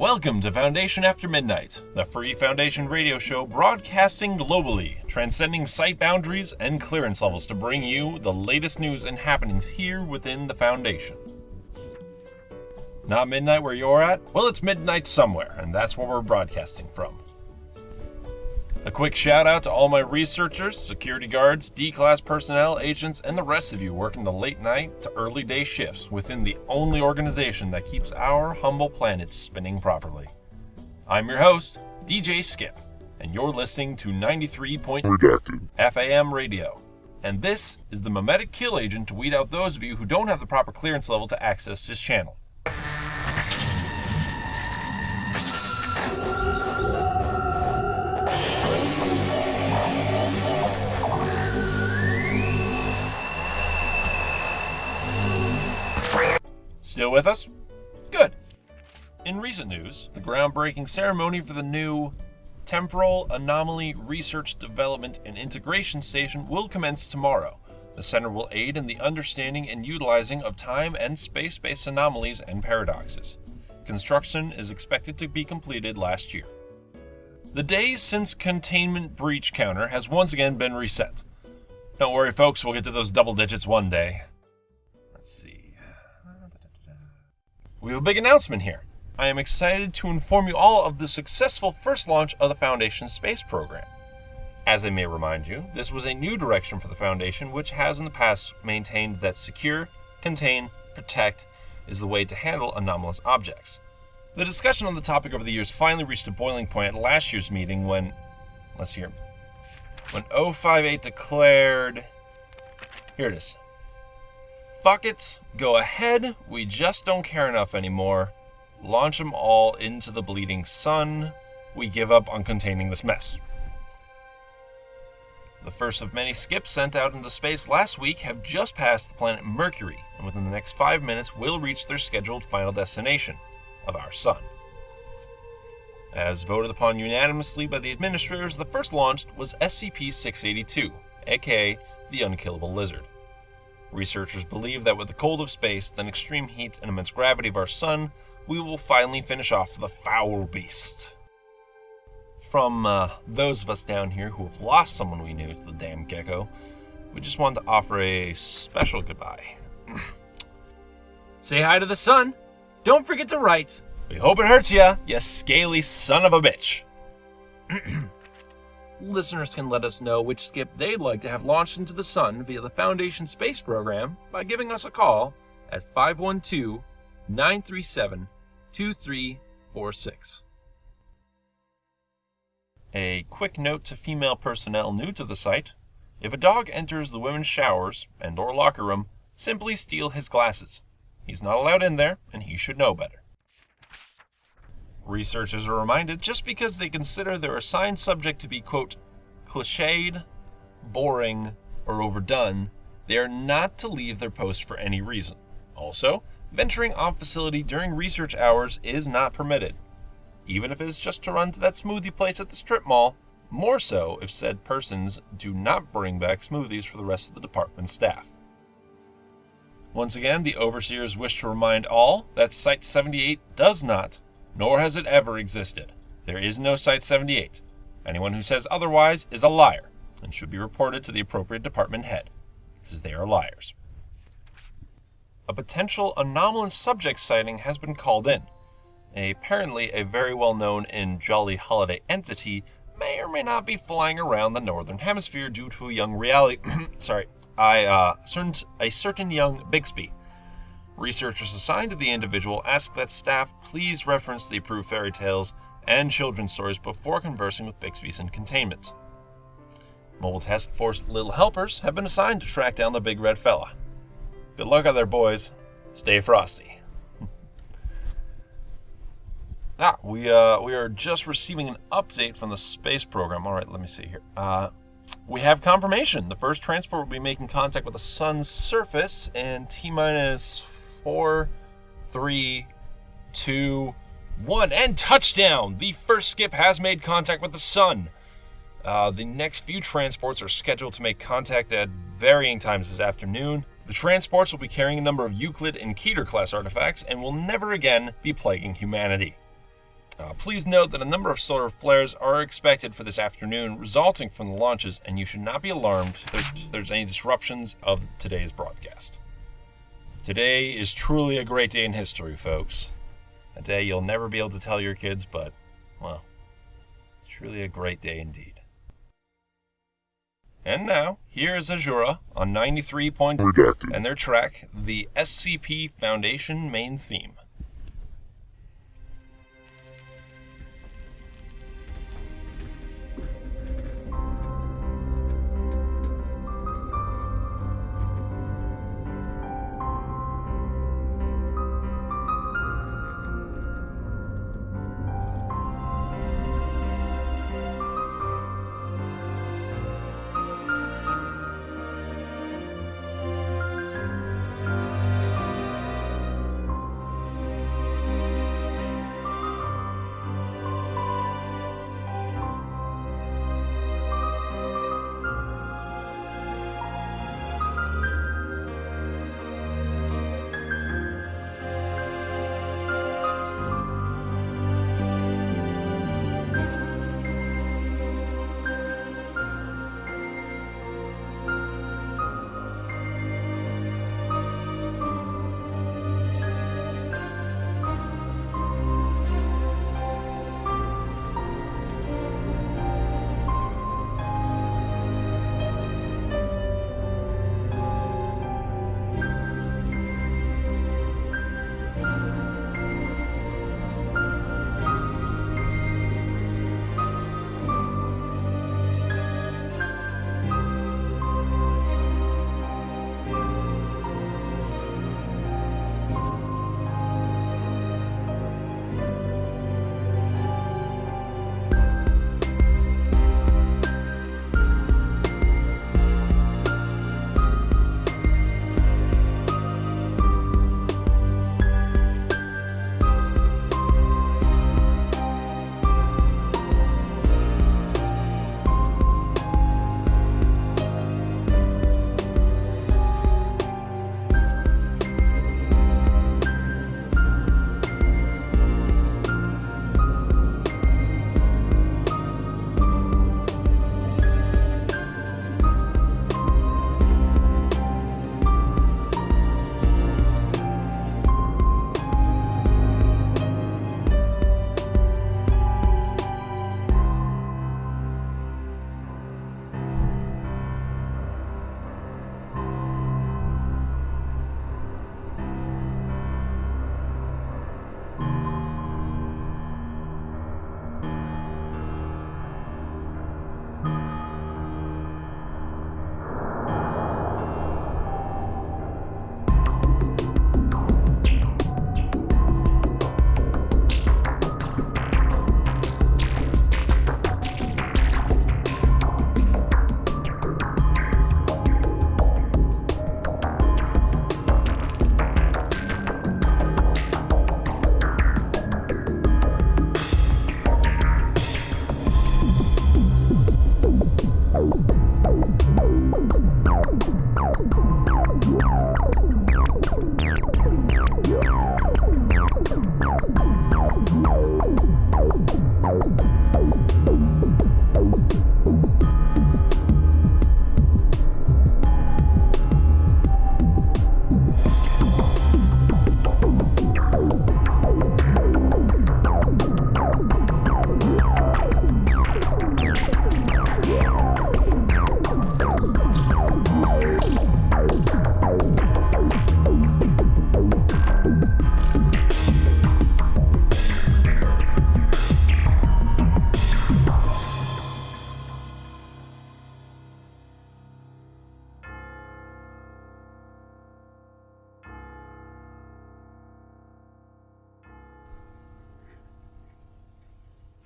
Welcome to Foundation After Midnight, the free Foundation radio show broadcasting globally, transcending site boundaries and clearance levels to bring you the latest news and happenings here within the Foundation. Not midnight where you're at? Well, it's midnight somewhere, and that's where we're broadcasting from. A quick shout out to all my researchers, security guards, D class personnel, agents, and the rest of you working the late night to early day shifts within the only organization that keeps our humble planet spinning properly. I'm your host, DJ Skip, and you're listening to 93. Redacted. FAM radio. And this is the memetic kill agent to weed out those of you who don't have the proper clearance level to access this channel. Still with us? Good. In recent news, the groundbreaking ceremony for the new Temporal Anomaly Research Development and Integration Station will commence tomorrow. The center will aid in the understanding and utilizing of time and space based anomalies and paradoxes. Construction is expected to be completed last year. The days since containment breach counter has once again been reset. Don't worry, folks, we'll get to those double digits one day. Let's see. We have a big announcement here. I am excited to inform you all of the successful first launch of the Foundation space program. As I may remind you, this was a new direction for the Foundation, which has in the past maintained that secure, contain, protect is the way to handle anomalous objects. The discussion on the topic over the years finally reached a boiling point at last year's meeting when, let's hear, when 058 declared, here it is, Fuck it, go ahead, we just don't care enough anymore. Launch them all into the bleeding sun. We give up on containing this mess. The first of many skips sent out into space last week have just passed the planet Mercury, and within the next five minutes will reach their scheduled final destination of our Sun. As voted upon unanimously by the administrators, the first launched was SCP 682, aka the Unkillable Lizard. Researchers believe that with the cold of space, the extreme heat and immense gravity of our sun, we will finally finish off the foul beast. From uh, those of us down here who have lost someone we knew to the damn gecko, we just wanted to offer a special goodbye. Say hi to the sun. Don't forget to write. We hope it hurts ya, you scaly son of a bitch. listeners can let us know which skip they'd like to have launched into the sun via the Foundation Space Program by giving us a call at 512 937 2346. A quick note to female personnel new to the site. If a dog enters the women's showers and or locker room, simply steal his glasses. He's not allowed in there, and he should know better. Researchers are reminded just because they consider their assigned subject to be, quote, cliched, boring, or overdone, they are not to leave their post for any reason. Also, venturing off facility during research hours is not permitted, even if it is just to run to that smoothie place at the strip mall, more so if said persons do not bring back smoothies for the rest of the department staff. Once again, the overseers wish to remind all that Site 78 does not nor has it ever existed. There is no Site 78. Anyone who says otherwise is a liar and should be reported to the appropriate department head, because they are liars. A potential anomalous subject sighting has been called in. Apparently, a very well known and jolly holiday entity may or may not be flying around the northern hemisphere due to a young reality. sorry, I uh, a certain young Bixby Researchers assigned to the individual ask that staff please reference the approved fairy tales and children's stories before conversing with Bixby's in containment. Mobile Task Force Little Helpers have been assigned to track down the big red fella. Good luck out there, boys. Stay frosty. ah, we uh, we are just receiving an update from the space program. All right, let me see here. Uh, we have confirmation. The first transport will be making contact with the sun's surface in T minus four, three, two, one, and touchdown! The first skip has made contact with the sun. Uh, the next few transports are scheduled to make contact at varying times this afternoon. The transports will be carrying a number of Euclid and Keter class artifacts and will never again be plaguing humanity. Uh, please note that a number of solar flares are expected for this afternoon, resulting from the launches, and you should not be alarmed if there's any disruptions of today's broadcast. Today is truly a great day in history, folks. A day you'll never be able to tell your kids, but, well, truly a great day indeed. And now, here is Azura on 93. Point and their track, the SCP Foundation main theme.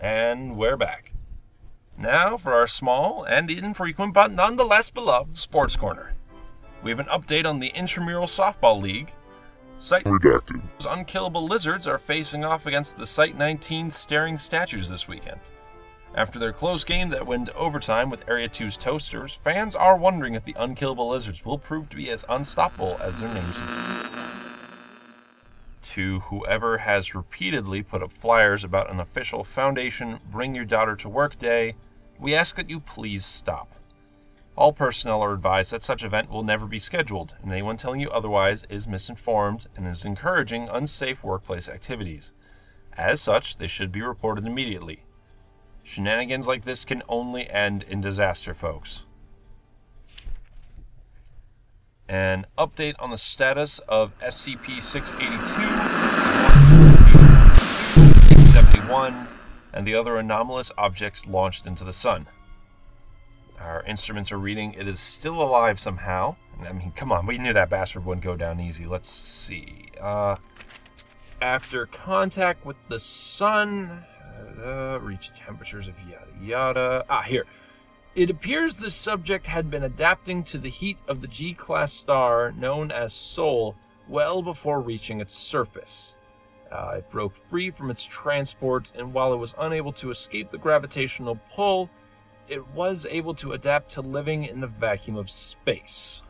And we're back. Now for our small and infrequent but nonetheless beloved Sports Corner. We have an update on the Intramural Softball League. Site Redacted. Unkillable Lizards are facing off against the Site 19 Staring Statues this weekend. After their close game that went to overtime with Area 2's Toasters, fans are wondering if the Unkillable Lizards will prove to be as unstoppable as their names to whoever has repeatedly put up flyers about an official Foundation Bring Your Daughter to Work Day, we ask that you please stop. All personnel are advised that such event will never be scheduled, and anyone telling you otherwise is misinformed and is encouraging unsafe workplace activities. As such, they should be reported immediately. Shenanigans like this can only end in disaster, folks. An update on the status of SCP 682, 71, and the other anomalous objects launched into the sun. Our instruments are reading it is still alive somehow. I mean, come on, we knew that bastard wouldn't go down easy. Let's see. Uh, after contact with the sun, uh, reach temperatures of yada yada. Ah, here. It appears the subject had been adapting to the heat of the G class star known as Sol well before reaching its surface. Uh, it broke free from its transport, and while it was unable to escape the gravitational pull, it was able to adapt to living in the vacuum of space.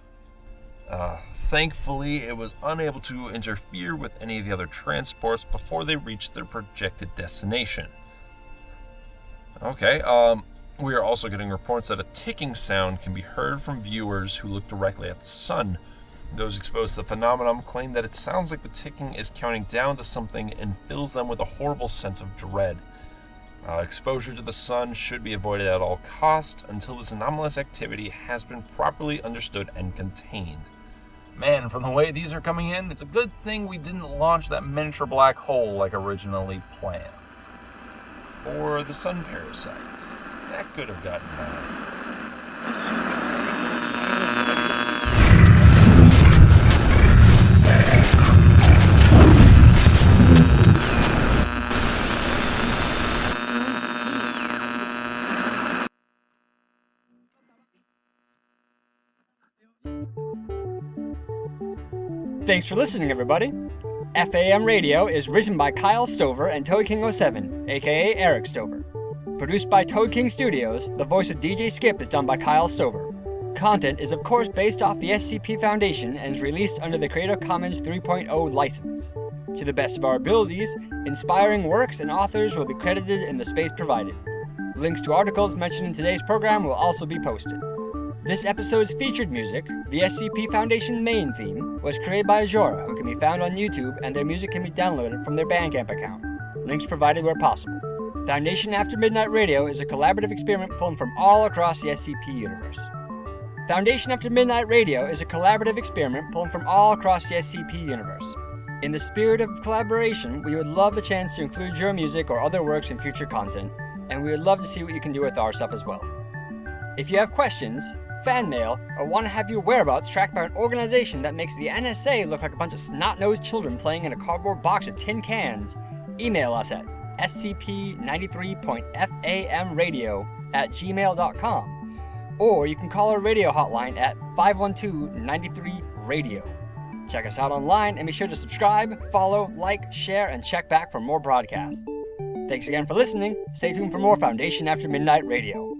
Uh, thankfully, it was unable to interfere with any of the other transports before they reached their projected destination. Okay, um, we are also getting reports that a ticking sound can be heard from viewers who look directly at the sun. Those exposed to the phenomenon claim that it sounds like the ticking is counting down to something and fills them with a horrible sense of dread. Uh, exposure to the sun should be avoided at all costs until this anomalous activity has been properly understood and contained. Man, from the way these are coming in, it's a good thing we didn't launch that miniature black hole like originally planned. Or the sun parasite. That could have gotten bad. Thanks for listening, everybody. FAM Radio is written by Kyle Stover and Toad King 07, aka Eric Stover. Produced by Toad King Studios, the voice of DJ Skip is done by Kyle Stover. Content is, of course, based off the SCP Foundation and is released under the Creative Commons 3.0 license. To the best of our abilities, inspiring works and authors will be credited in the space provided. Links to articles mentioned in today's program will also be posted. This episode's featured music, the SCP Foundation main theme, was created by Azora, who can be found on YouTube, and their music can be downloaded from their Bandcamp account. Links provided where possible. Foundation After Midnight Radio is a collaborative experiment pulled from all across the SCP universe. Foundation After Midnight Radio is a collaborative experiment pulled from all across the SCP universe. In the spirit of collaboration, we would love the chance to include your music or other works in future content, and we would love to see what you can do with our stuff as well. If you have questions, fan mail, or want to have your whereabouts tracked by an organization that makes the NSA look like a bunch of snot-nosed children playing in a cardboard box of tin cans, email us at scp93.famradio at gmail.com, or you can call our radio hotline at 512-93-RADIO. Check us out online and be sure to subscribe, follow, like, share, and check back for more broadcasts. Thanks again for listening. Stay tuned for more Foundation After Midnight Radio.